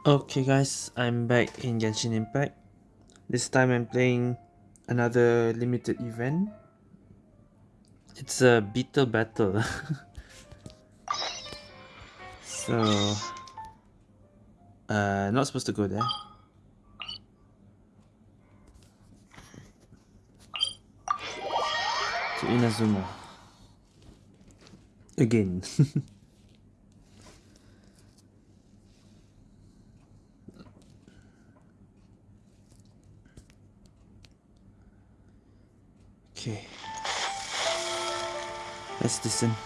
Okay guys, I'm back in Genshin Impact. This time I'm playing another limited event. It's a beetle battle. so, uh, not supposed to go there. To Inazuma. Again. Okay. Let's listen.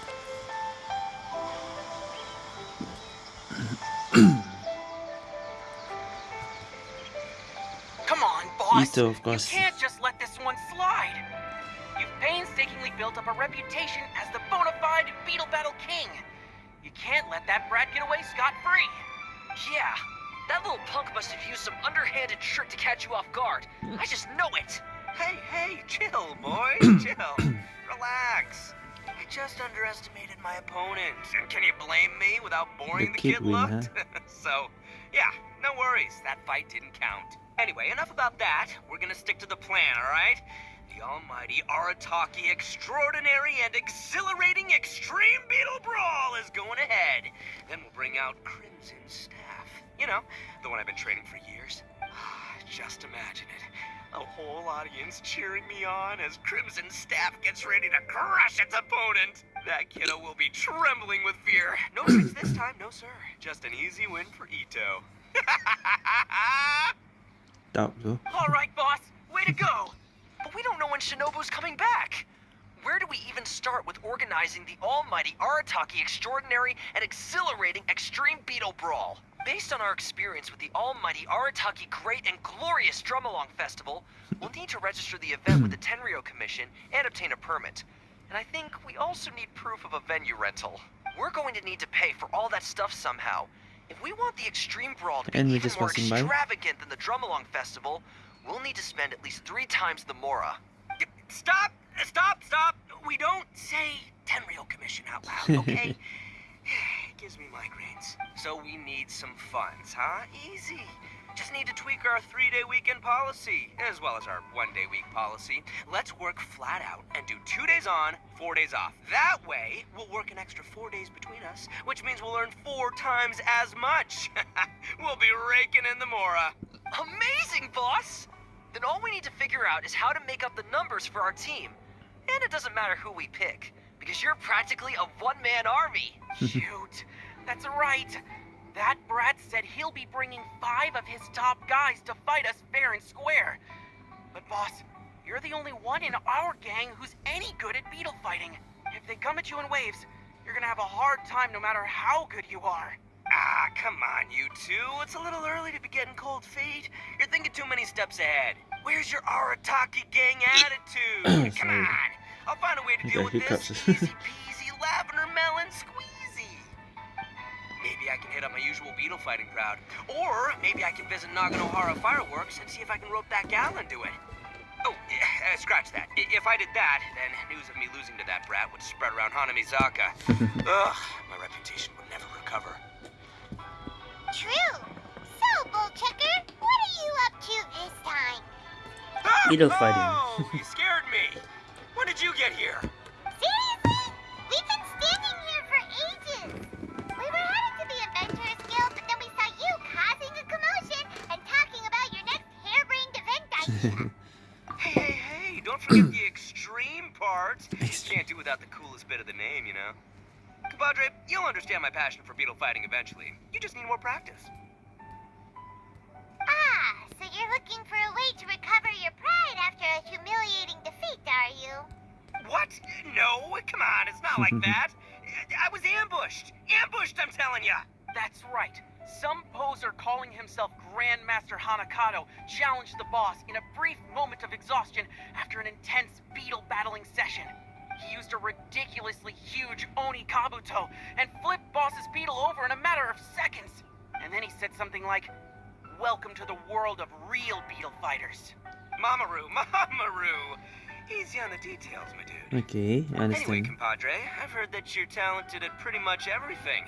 Come on, boss. Itto, of course. You can't just let this one slide. You've painstakingly built up a reputation as the bona fide Beetle Battle King. You can't let that brat get away scot-free. Yeah, that little punk must have used some underhanded trick to catch you off guard. I just know it. Hey, hey, chill, boy, chill. Relax. I just underestimated my opponent. And can you blame me without boring The the, kid kid, looked? so, yeah, no worries. That fight didn't count. Anyway, enough about that. We're gonna stick to the plan, alright? The almighty Arataki extraordinary and exhilarating Extreme Beetle Brawl is going ahead. Then we'll bring out Crimson Staff. You know, the one I've been training for years. Just imagine it. A whole audience cheering me on as Crimson Staff gets ready to crush its opponent. That kiddo will be trembling with fear. No tricks this time, no sir. Just an easy win for Itto. Doubt. All right, boss. Way to go. But we don't know when Shinobu's coming back. Where do we even start with organizing the almighty Arataki extraordinary and exhilarating Extreme Beetle Brawl? Based on our experience with the almighty Arataki Great and Glorious Drumalong Festival, we'll need to register the event with the Tenryo Commission and obtain a permit. And I think we also need proof of a venue rental. We're going to need to pay for all that stuff somehow. If we want the Extreme Brawl to be And we're even more passing by. extravagant than the Drumalong Festival, we'll need to spend at least three times the Mora. Stop! Stop! Stop! We don't say Tenryo Commission out loud, okay? gives me migraines. So we need some funds, huh? Easy. Just need to tweak our three-day weekend policy, as well as our one-day week policy. Let's work flat out and do two days on, four days off. That way, we'll work an extra four days between us, which means we'll earn four times as much. we'll be raking in the Mora. Amazing, boss! Then all we need to figure out is how to make up the numbers for our team. And it doesn't matter who we pick, because you're practically a one-man army. Shoot, that's right. That brat said he'll be bringing five of his top guys to fight us fair and square. But boss, you're the only one in our gang who's any good at beetle fighting. If they come at you in waves, you're gonna have a hard time no matter how good you are. Ah, come on, you two. It's a little early to be getting cold feet. You're thinking too many steps ahead. Where's your Arataki gang attitude? come on. I'll find a way to You deal with this. hiccups. Easy peasy, lavender melon squeezy. Maybe I can hit up my usual beetle fighting crowd. Or maybe I can visit Naganohara Fireworks and see if I can rope that gal into it. Oh, uh, scratch that. I- If I did that, then news of me losing to that brat would spread around Hanamizaka. Ugh, my reputation would never recover. True. So, Bullchecker, what are you up to this time? Ah! Beetle fighting. get here? Seriously? We've been standing here for ages. We were headed to the Adventurers Guild, but then we saw you causing a commotion and talking about your next harebrained event idea. Hey, hey, hey, don't forget the extreme part. Extreme. Can't do without the coolest bit of the name, you know. Compadre, you'll understand my passion for beetle fighting eventually. You just need more practice. ah, so you're looking for a way to recover your pride after a humiliating defeat, are you? What? No, come on, it's not like that. I was ambushed. Ambushed, I'm telling ya. That's right. Some poser calling himself Grandmaster Hanakato challenged the boss in a brief moment of exhaustion after an intense beetle battling session. He used a ridiculously huge Oni Kabuto and flipped boss's beetle over in a matter of seconds. And then he said something like, Welcome to the world of real beetle fighters. Mamoru, Mamoru! Easy on the details, my dude. Okay, I understand. Anyway, understand. compadre, I've heard that you're talented at pretty much everything.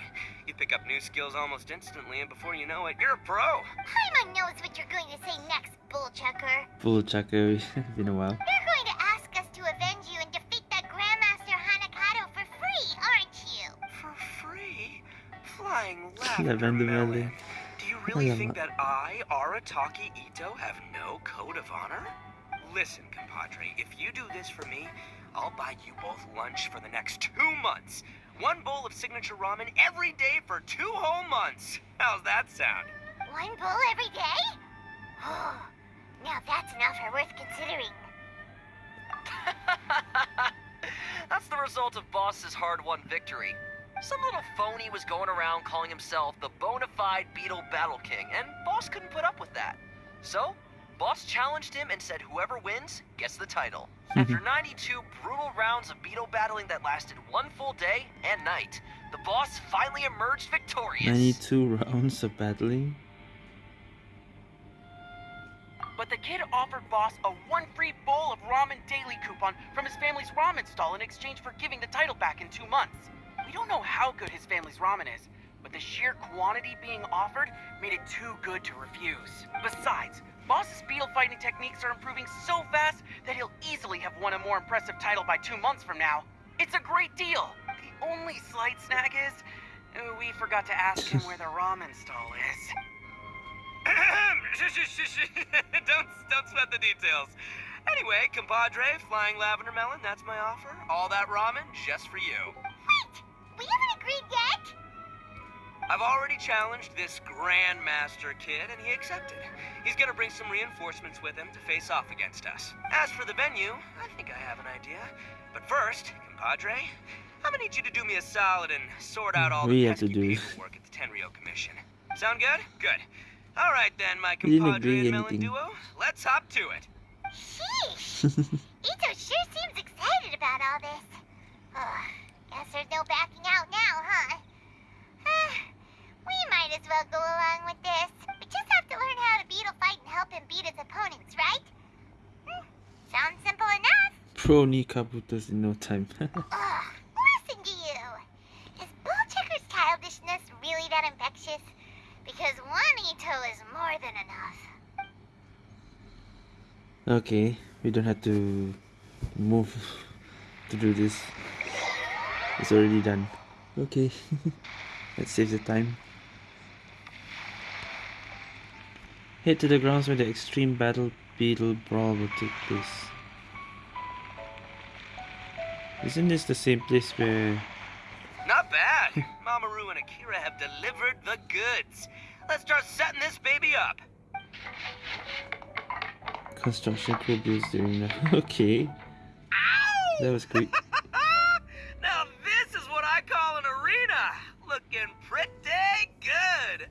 You pick up new skills almost instantly, and before you know it, you're a pro. Paimon knows what you're going to say next, Bullchucker. it's been a while. You're going to ask us to avenge you and defeat that Grandmaster Hanakato for free, aren't you? For free? Flying Lavender lavender melon. melon. Do you really oh, think that I, Arataki Itto, have no code of honor? Listen, compadre, if you do this for me, I'll buy you both lunch for the next two months. One bowl of signature ramen every day for two whole months. How's that sound? One bowl every day? Oh, now that's an offer worth considering. That's the result of Boss's hard-won victory. Some little phony was going around calling himself the bona fide Beetle Battle King, and Boss couldn't put up with that. So, Boss challenged him and said whoever wins gets the title. Mm-hmm. After 92 brutal rounds of Beetle battling that lasted one full day and night, the boss finally emerged victorious. 92 rounds of battling. But the kid offered Boss a one free bowl of ramen daily coupon from his family's ramen stall in exchange for giving the title back in two months. We don't know how good his family's ramen is, but the sheer quantity being offered made it too good to refuse. Besides, Boss's beetle fighting techniques are improving so fast that he'll easily have won a more impressive title by two months from now. It's a great deal. The only slight snag is, uh, we forgot to ask him where the ramen stall is. don't don't sweat the details. Anyway, compadre, flying lavender melon, that's my offer. All that ramen just for you. Wait, we haven't agreed yet? I've already challenged this Grandmaster kid, and he accepted. He's gonna bring some reinforcements with him to face off against us. As for the venue, I think I have an idea. But first, compadre, I'm gonna need you to do me a solid and sort out all We the have to pesky do- paperwork at the Tenryo Commission. Sound good? Good. All right then, my compadre and melon duo. Let's hop to it. Sheesh. Itto sure seems excited about all this. Ugh, guess there's no backing out now, huh? Ah, We might as well go along with this. We just have to learn how to beetle fight and help him beat his opponents, right? Hmm, sounds simple enough. Pro ni kabutos in no time. Ugh, listen to you. Is Bullchecker's childishness really that infectious? Because one Itto is more than enough. okay, we don't have to move to do this. It's already done. Okay, let's save the time. Head to the grounds where the extreme battle beetle brawl will take place. Isn't this the same place where Not bad. Mamoru and Akira have delivered the goods. Let's start setting this baby up. construction crew builds the arena? okay, that was great. now this is what I call an arena. Looking pretty good.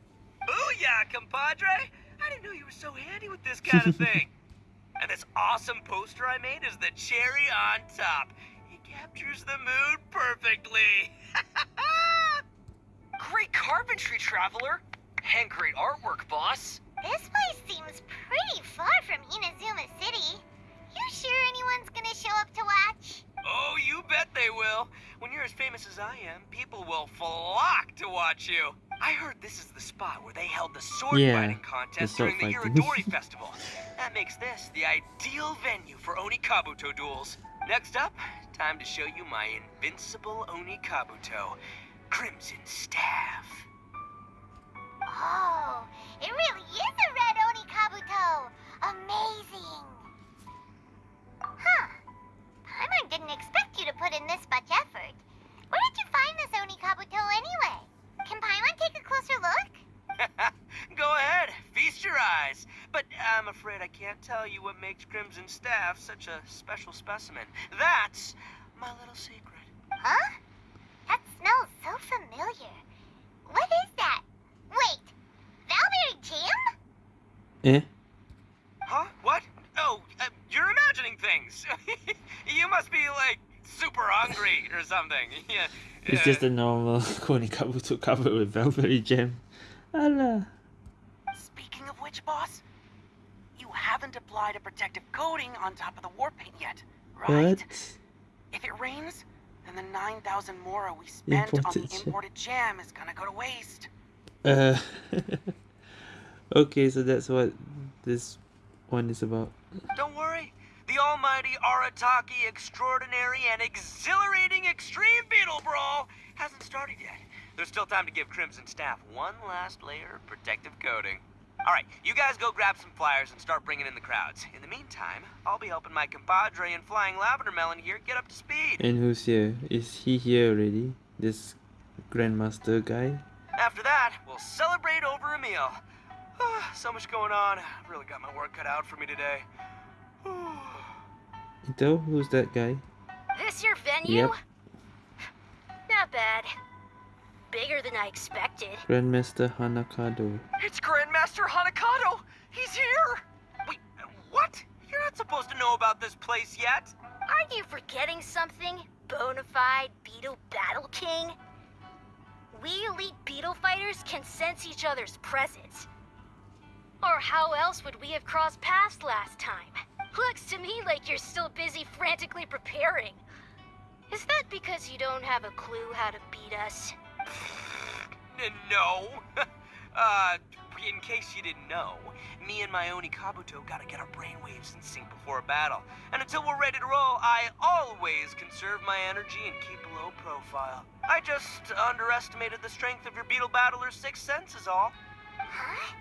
Booyah, compadre. I didn't know you were so handy with this kind of thing. and this awesome poster I made is the cherry on top. It captures the mood perfectly. Great carpentry, traveler! And great artwork, boss! This place seems pretty far from Inazuma City. You sure anyone's gonna show up to watch? oh, you bet they will. When you're as famous as I am, people will flock to watch you. I heard this is the spot where they held the sword Yeah, fighting the contest sword during the fighting. Irodori Festival. That makes this the ideal venue for Onikabuto duels. Next up, time to show you my invincible Onikabuto, Crimson Staff. Oh, it really is a red Oni Kabuto! Amazing! Huh. Paimon didn't expect you to put in this much effort. Where did you find this Oni Kabuto anyway? Can Paimon take a closer look? Go ahead, feast your eyes. But I'm afraid I can't tell you what makes Crimson Staff such a special specimen. That's my little secret. Huh? That smells so familiar. What is that? Wait, Valberry Jam? Eh? Huh? What? Oh, uh, you're imagining things. you must be like super hungry or something. Yeah. It's just a normal Koni Kabuto covered with velvety gem. Allah. Speaking of which, boss, you haven't applied a protective coating on top of the war paint yet. Right. What? If it rains, then the 9,000 mora we spent on Imported the jam. imported jam is gonna go to waste. Uh. okay, so that's what this one is about. Don't worry. The almighty Arataki extraordinary and exhilarating extreme beetle brawl hasn't started yet. There's still time to give Crimson Staff one last layer of protective coating. All right, you guys go grab some flyers and start bringing in the crowds. In the meantime, I'll be helping my compadre and Flying Lavender Melon here get up to speed. And who's here? Is he here already? This Grandmaster guy? After that, we'll celebrate over a meal. so much going on. I've really got my work cut out for me today. Itto? Who's that guy? This your venue? Yep. Not bad. Bigger than I expected. Grandmaster Hanakado. It's Grandmaster Hanakado! He's here! Wait, what? You're not supposed to know about this place yet. Aren't you forgetting something? Bonafide Beetle Battle King? We elite beetle fighters can sense each other's presence. Or how else would we have crossed paths last time? Looks to me like you're still busy frantically preparing. Is that because you don't have a clue how to beat us? No. uh, in case you didn't know, me and my Oni Kabuto gotta get our brainwaves in sync before a battle. And until we're ready to roll, I always conserve my energy and keep a low profile. I just underestimated the strength of your Beetle Battler's sixth sense is all. Huh?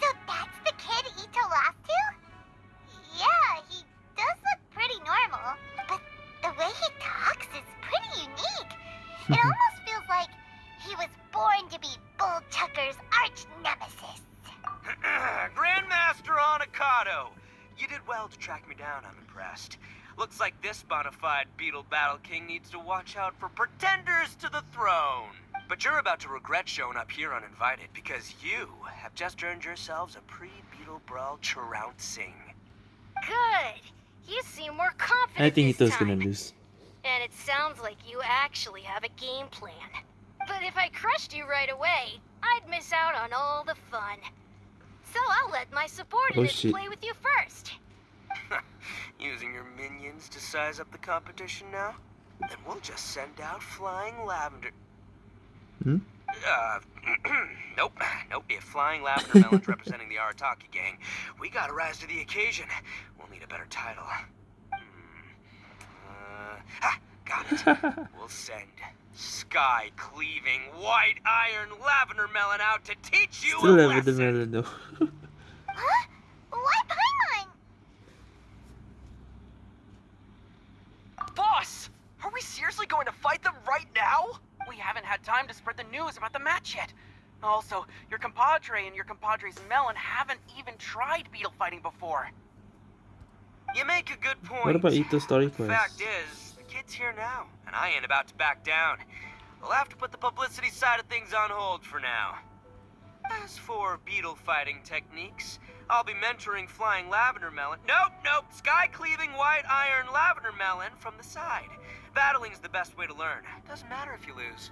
So that's the kid Itto lost to? Yeah, he does look pretty normal, but the way he talks is pretty unique. It almost feels like he was born to be Bull Tucker's arch nemesis. Grandmaster Anacado! You did well to track me down, I'm impressed. Looks like this bona fide Beetle Battle King needs to watch out for pretenders to the throne. But you're about to regret showing up here uninvited because you have just earned yourselves a pre-Beetle Brawl trouncing. Good. You seem more confident I think this Itto's gonna time. lose. And it sounds like you actually have a game plan. But if I crushed you right away, I'd miss out on all the fun. So I'll let my subordinates shit. play with you first. Using your minions to size up the competition now? Then we'll just send out Flying Lavender. Hmm? Uh, nope, nope. If Flying Lavender Melon's representing the Arataki gang, we gotta rise to the occasion. We'll need a better title. Hmm. Uh, ah, got it. we'll send Sky Cleaving White Iron Lavender Melon out to teach you Still a have the lesson. melon though. Huh? Why Paimon? Boss! Are we seriously going to fight them right now? We haven't had time to spread the news about the match yet. Also, your compadre and your compadre's melon haven't even tried beetle fighting before. You make a good point. What about Itto's story The fact is, the kid's here now, and I ain't about to back down. We'll have to put the publicity side of things on hold for now. As for beetle fighting techniques, I'll be mentoring Flying Lavender Melon. Nope, nope, Sky Cleaving White Iron Lavender Melon from the side. Battling's the best way to learn. Doesn't matter if you lose.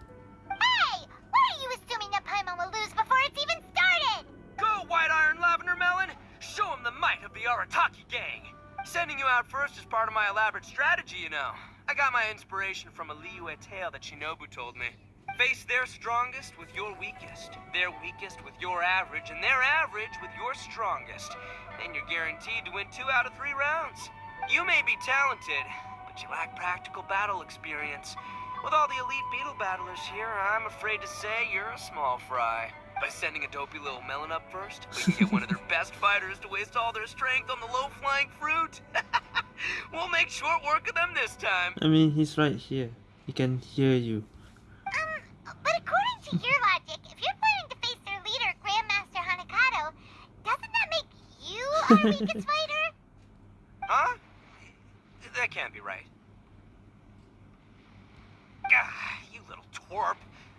Hey! Why are you assuming that Paimon will lose before it's even started? Go, White Iron Lavender Melon! Show him the might of the Arataki gang! Sending you out first is part of my elaborate strategy, you know. I got my inspiration from a Liyue tale that Shinobu told me. Face their strongest with your weakest, their weakest with your average, and their average with your strongest. Then you're guaranteed to win two out of three rounds. You may be talented, but you lack practical battle experience. With all the elite beetle battlers here, I'm afraid to say you're a small fry. By sending a dopey little melon up first, we can get one of their best fighters to waste all their strength on the low-flying fruit. we'll make short work of them this time. I mean, he's right here. He can hear you. But according to your logic, if you're planning to face their leader, Grandmaster Hanakado, doesn't that make you our weakest fighter? Huh? That can't be right. Ah, you little twerp.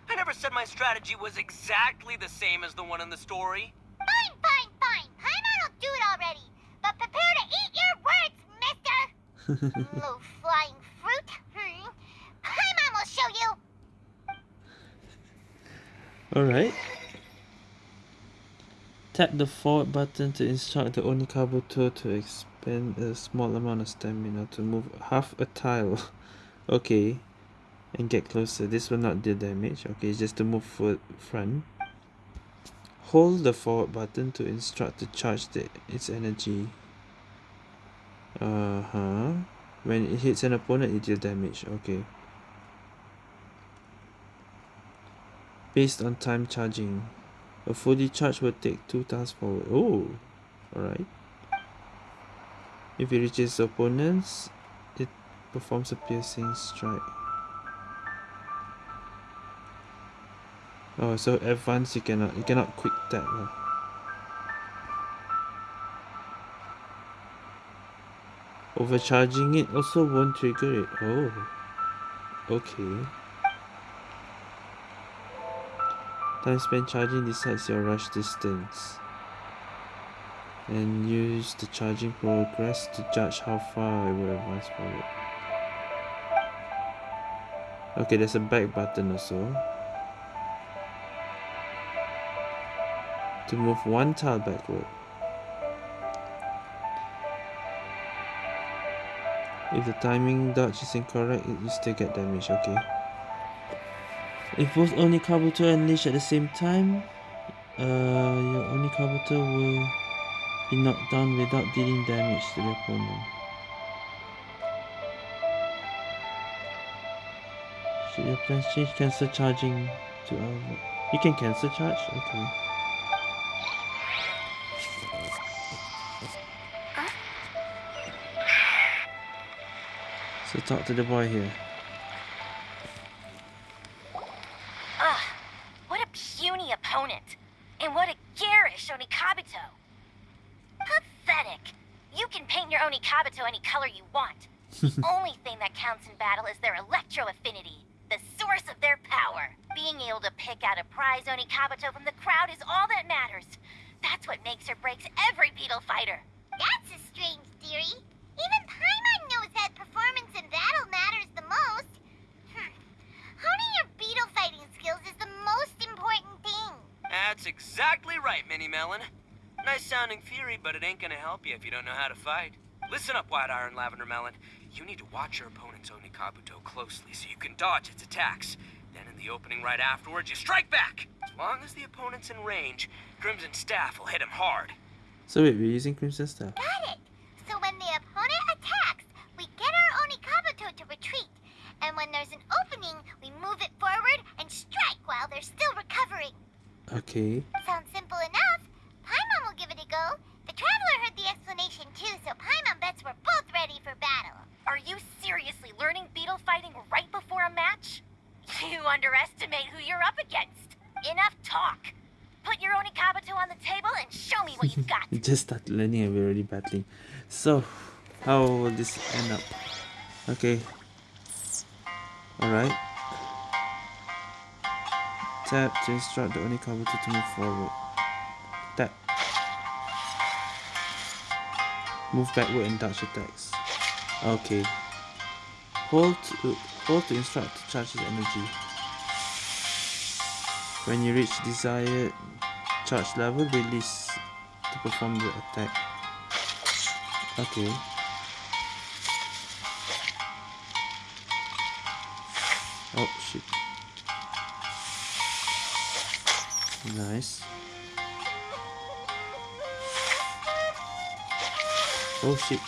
I never said my strategy was exactly the same as the one in the story. Fine, fine, fine. Paimon will do it already. But prepare to eat your words, mister! Low flying fruit. Hmm. Paimon will show you. Alright. Tap the forward button to instruct the Onikabuto to expend a small amount of stamina to move half a tile. okay. And get closer. This will not deal damage. Okay, just to move forward front. Hold the forward button to instruct to charge the, its energy. Uh-huh. When it hits an opponent, it deals damage. Okay. Based on time charging. A fully charged will take 2 turns forward. Oh! Alright. If it reaches opponents, it performs a piercing strike. Oh, so advanced you cannot you cannot quick tap. Lah. Overcharging it also won't trigger it. Oh, okay. Time spent charging decides your rush distance. And use the charging progress to judge how far it will advance forward. Okay, there's a back button also. To move one tile backward. If the timing dodge is incorrect, you still get damage, okay. If both Oni Kabuto unleash at the same time, uh, your Oni Kabuto will be knocked down without dealing damage to the opponent. Should your plans change, cancel charging to. You can cancel charge? Okay. So talk to the boy here. Ugh, what a puny opponent. And what a garish Onikabuto. Pathetic. You can paint your Onikabuto any color you want. The only thing that counts in battle is their electro affinity, the source of their power. Being able to pick out a prize Onikabuto from the crowd is all that matters. That's what makes or breaks every beetle fighter. That's a strange theory. Even Paimon knows that performance in battle matters the most. Hmm. Honing your beetle fighting skills is the most important thing. That's exactly right, Mini Melon. Nice sounding theory, but it ain't gonna help you if you don't know how to fight. Listen up, White Iron Lavender Melon. You need to watch your opponent's Onikabuto closely so you can dodge its attacks. Then in the opening right afterwards, you strike back! As long as the opponent's in range, Crimson Staff will hit him hard. So wait, we're using Crimson Staff. Got it. So when the opponent attacks, we get our Onikabuto to retreat. And when there's an opening, we move it forward and strike while they're still recovering. Okay. Sounds simple enough. Paimon will give it a go. The Traveler heard the explanation too, so Paimon bets we're both ready for battle. Are you seriously learning beetle fighting right before a match? You underestimate who you're up against. Enough talk. Put your Onikabuto on the table and show me what you've got. Just started learning and we're already battling. So, how will this end up? Okay. Alright. Tap to instruct the only Onikabuto to move forward. Tap. Move backward and dodge attacks. Okay. Hold to, hold to instruct to charge his energy. When you reach desired charge level, release to perform the attack. Okay. Oh shit. Nice. Oh shit.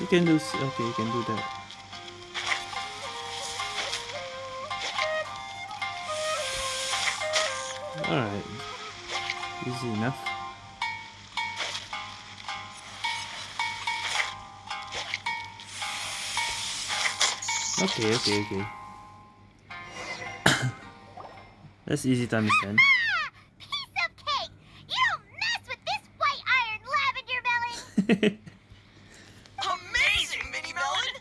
You can do okay, you can do that. Alright. Easy enough. Okay, okay, okay. That's easy to understand. Ah! Piece of cake! You don't mess with this white iron lavender melon! Amazing, Mini Melon!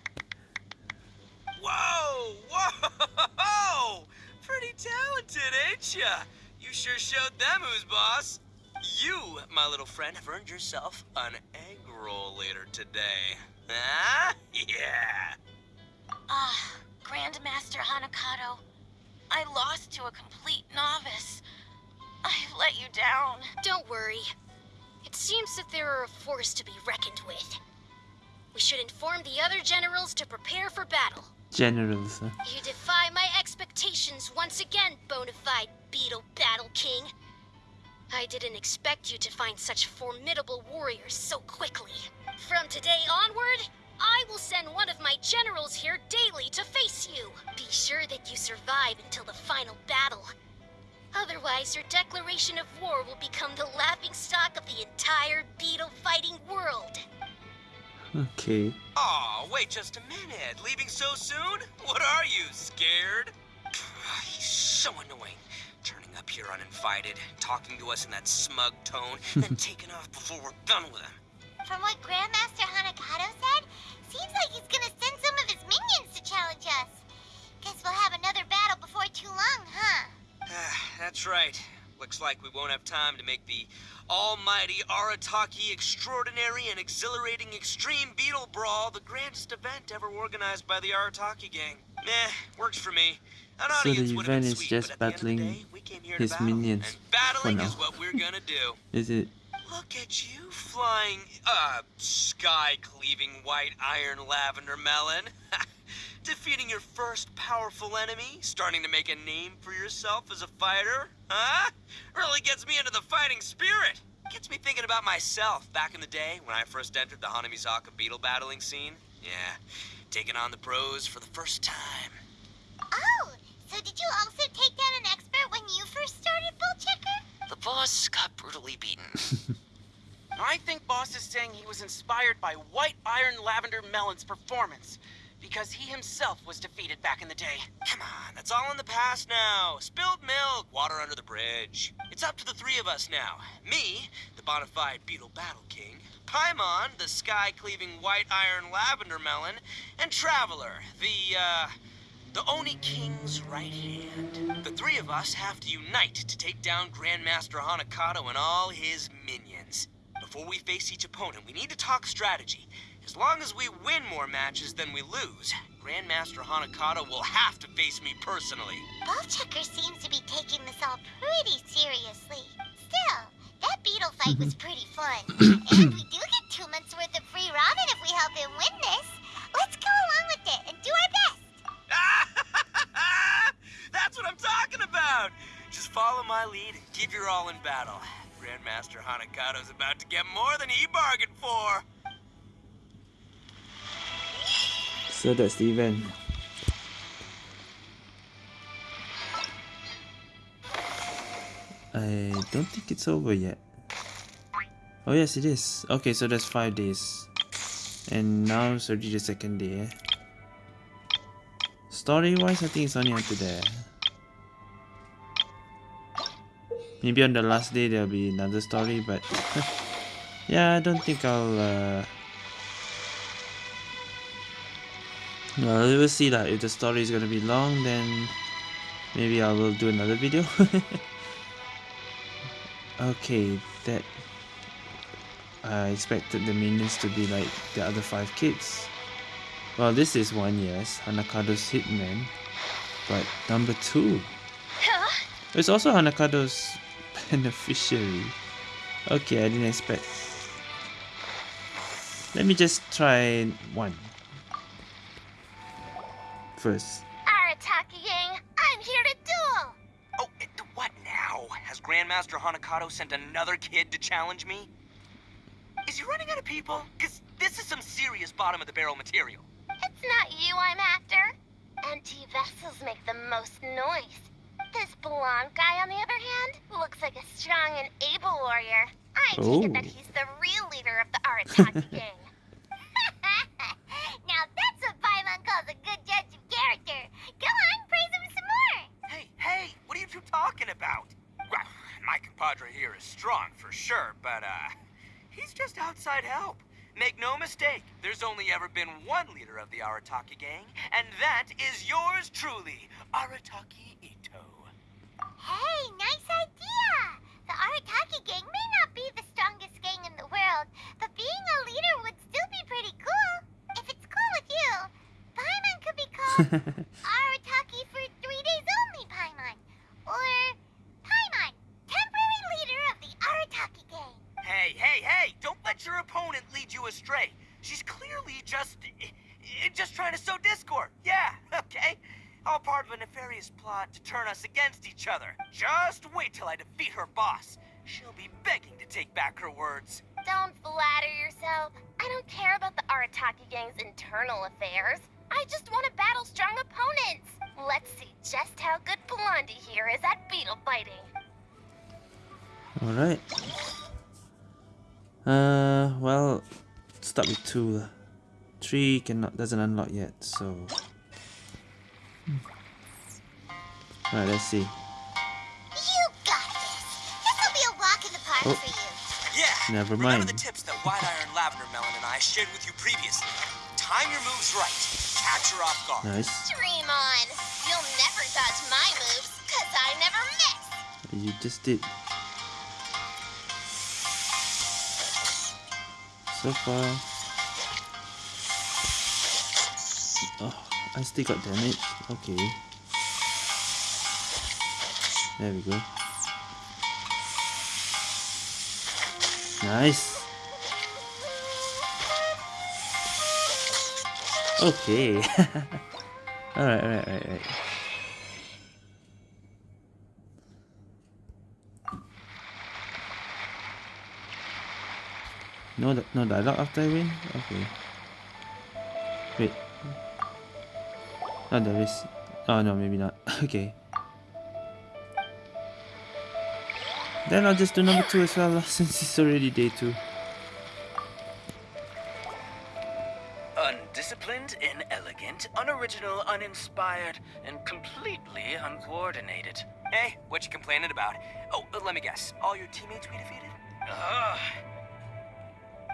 Whoa! Whoa! Pretty talented, ain't ya? You sure showed them who's boss. You, my little friend, have earned yourself an egg roll later today. Huh? Yeah. Ah, Grandmaster Hanakato. I lost to a complete novice. I've let you down. Don't worry. It seems that there are a force to be reckoned with. We should inform the other generals to prepare for battle. Generals. Huh? You defy my expectations once again, bona fide Beetle Battle King. I didn't expect you to find such formidable warriors so quickly. From today onward, I will send one of my generals here daily to face you. Be sure that you survive until the final battle. Otherwise, your declaration of war will become the laughing stock of the entire beetle fighting world. Okay. Aw, wait just a minute. Leaving so soon? What are you, scared? He's so annoying. Turning up here uninvited, talking to us in that smug tone, then taking off before we're done with him. From what Grandmaster Hanakato said, seems like he's gonna send some of his minions to challenge us. Guess we'll have another battle before too long, huh? Ah, That's right. Looks like we won't have time to make the almighty Arataki extraordinary and exhilarating extreme beetle brawl the grandest event ever organized by the Arataki gang. Meh, works for me. An So the audience would have event been is sweet, just but the the battling day, we came here to his battle, minions And battling for is now. what we're gonna do. Is it? Look at you flying, uh, sky cleaving white iron lavender melon. Defeating your first powerful enemy, starting to make a name for yourself as a fighter, huh? Really gets me into the fighting spirit. Gets me thinking about myself back in the day when I first entered the Hanamizaka beetle battling scene. Yeah, taking on the pros for the first time. Oh, so did you also take down an expert when you first started, Bull Checker? The boss got brutally beaten. I think Boss is saying he was inspired by White Iron Lavender Melon's performance because he himself was defeated back in the day. Come on, that's all in the past now. Spilled milk, water under the bridge. It's up to the three of us now. Me, the bona fide Beetle Battle King. Paimon, the sky-cleaving white iron lavender melon. And Traveler, the, uh, the Oni King's right hand. The three of us have to unite to take down Grandmaster Hanakato and all his minions. Before we face each opponent, we need to talk strategy. As long as we win more matches than we lose, Grandmaster Hanakato will have to face me personally. Bull Checker seems to be taking this all pretty seriously. Still, that beetle fight was pretty fun. and we do get two months worth of free ramen if we help him win this. Let's go along with it and do our best. That's what I'm talking about! Just follow my lead and give your all in battle. Grandmaster Hanakato's about to get more than he bargained for. So that's the event. I don't think it's over yet. Oh yes, it is. Okay, so that's five days, and now it's already the second day. Story-wise, I think it's only until there. Maybe on the last day there'll be another story, but yeah, I don't think I'll. Uh, Well, we'll see that if the story is gonna be long, then maybe I will do another video. okay, that I expected the minions to be like the other five kids. Well, this is one yes, Hanakado's hitman, but number two, it's also Hanakado's beneficiary. Okay, I didn't expect. Let me just try one first. Arataki gang, I'm here to duel. Oh, what now? Has Grandmaster Hanakato sent another kid to challenge me? Is he running out of people? Because this is some serious bottom of the barrel material. It's not you I'm after. Empty vessels make the most noise. This blonde guy, on the other hand, looks like a strong and able warrior. I take it that he's the real leader of the Arataki gang. now that's what Paimon calls a good judge of character. Go on, praise him some more. Hey, hey, what are you two talking about? Well, my compadre here is strong for sure, but, uh, he's just outside help. Make no mistake, there's only ever been one leader of the Arataki gang, and that is yours truly, Arataki Itto. Hey, nice idea! The Arataki gang may not be the strongest gang in the world, but being a leader would still be pretty cool. If it's cool with you, Paimon could be called for three days only, Or temporary leader of the gang. Hey, hey, hey! Don't let your opponent lead you astray. She's clearly just... Eh, eh, just trying to sow discord. Yeah, okay? Organized plot to turn us against each other. Just wait till I defeat her boss. She'll be begging to take back her words. Don't flatter yourself. I don't care about the Arataki gang's internal affairs. I just want to battle strong opponents. Let's see just how good Blondie here is at beetle fighting. Alright. Uh, well, start with two. lah. Three cannot doesn't unlock yet, so. Alright, let's see. You got this. This'll be a walk in the park Oh. for you. Yeah. Never Remember mind. the tips that White Iron Lavender Melon and I shared with you previously. Time your moves right. Catch her off guard. Nice. Dream on. You'll never dodge my moves, cause I never miss. You just did. So far. Oh, I still got damage. Okay. There we go. Nice. Okay. alright, alright, alright, alright. No, no dialogue after I win? Okay. Wait. Oh, there is. Oh, no, maybe not. okay. Then I'll just do number two as well, since it's already day two. Undisciplined, inelegant, unoriginal, uninspired, and completely uncoordinated. Hey, what you complaining about? Oh, uh, let me guess. All your teammates we defeated? Ugh.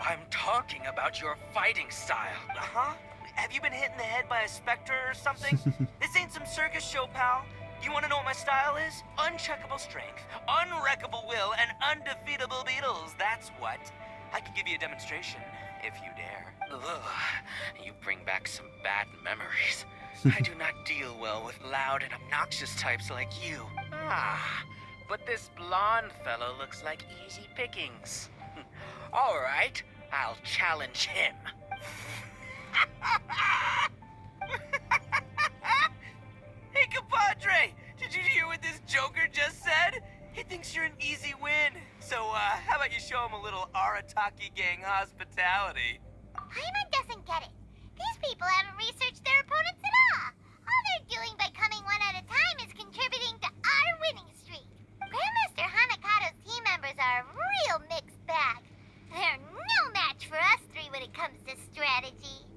I'm talking about your fighting style. Uh huh? Have you been hit in the head by a specter or something? this ain't some circus show, pal. You want to know what my style is? Uncheckable strength, unwreckable will, and undefeatable beetles. That's what. I can give you a demonstration, if you dare. Ugh, you bring back some bad memories. I do not deal well with loud and obnoxious types like you. Ah, but this blonde fellow looks like easy pickings. All right, I'll challenge him. hey, compadre! Did you hear what this joker just said? He thinks you're an easy win. So, uh, how about you show him a little Arataki gang hospitality? Paimon doesn't get it. These people haven't researched their opponents at all. All they're doing by coming one at a time is contributing to our winning streak. Grandmaster Hanakado's team members are a real mixed bag. They're no match for us three when it comes to strategy.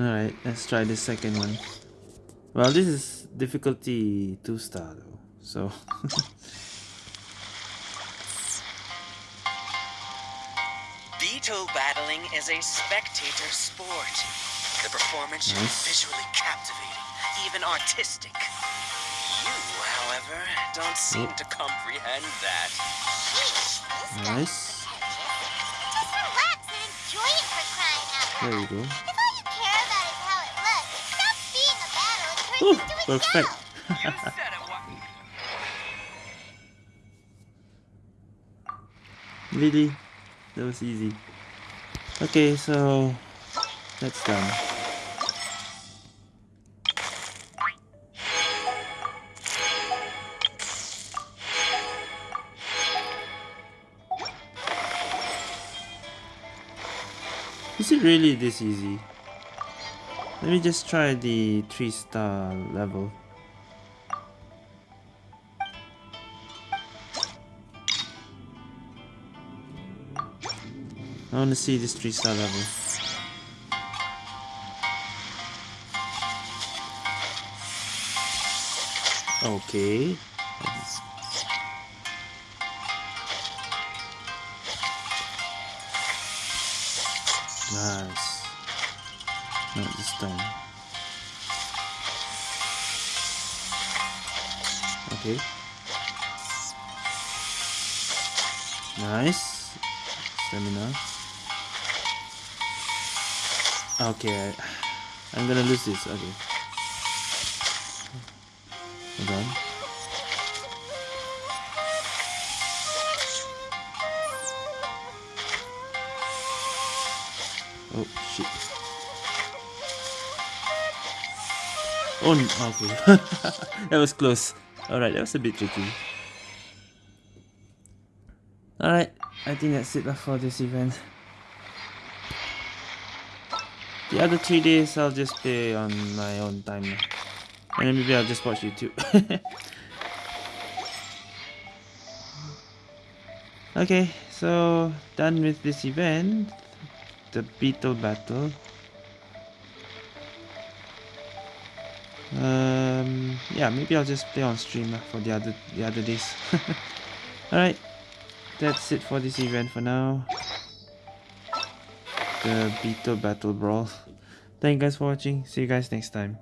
Alright, let's try the second one. Well, this is difficulty 2 star though, so. Beetle battling is a spectator sport. The performance should be Nice. visually captivating, even artistic. You, however, don't seem Oh. to comprehend that. Sheesh, this guy's Nice. pretentious. Just relax a perfect. Really? That was easy. Okay, so that's done. Is it really this easy? Let me just try the 3 star level. I want to see this 3 star level. Okay. Time. Okay. Nice. Stamina. Okay, I, I'm gonna lose this. Okay. Hold on. Oh shit. Oh, okay. Oh, that was close. Alright, that was a bit tricky. Alright, I think that's it for this event. The other three days I'll just play on my own time. And then maybe I'll just watch YouTube. okay, so done with this event. The beetle battle. Yeah, maybe I'll just play on stream lah for the other the other days. Alright, that's it for this event for now. The Beetle Battle Brawl. Thank you guys for watching. See you guys next time.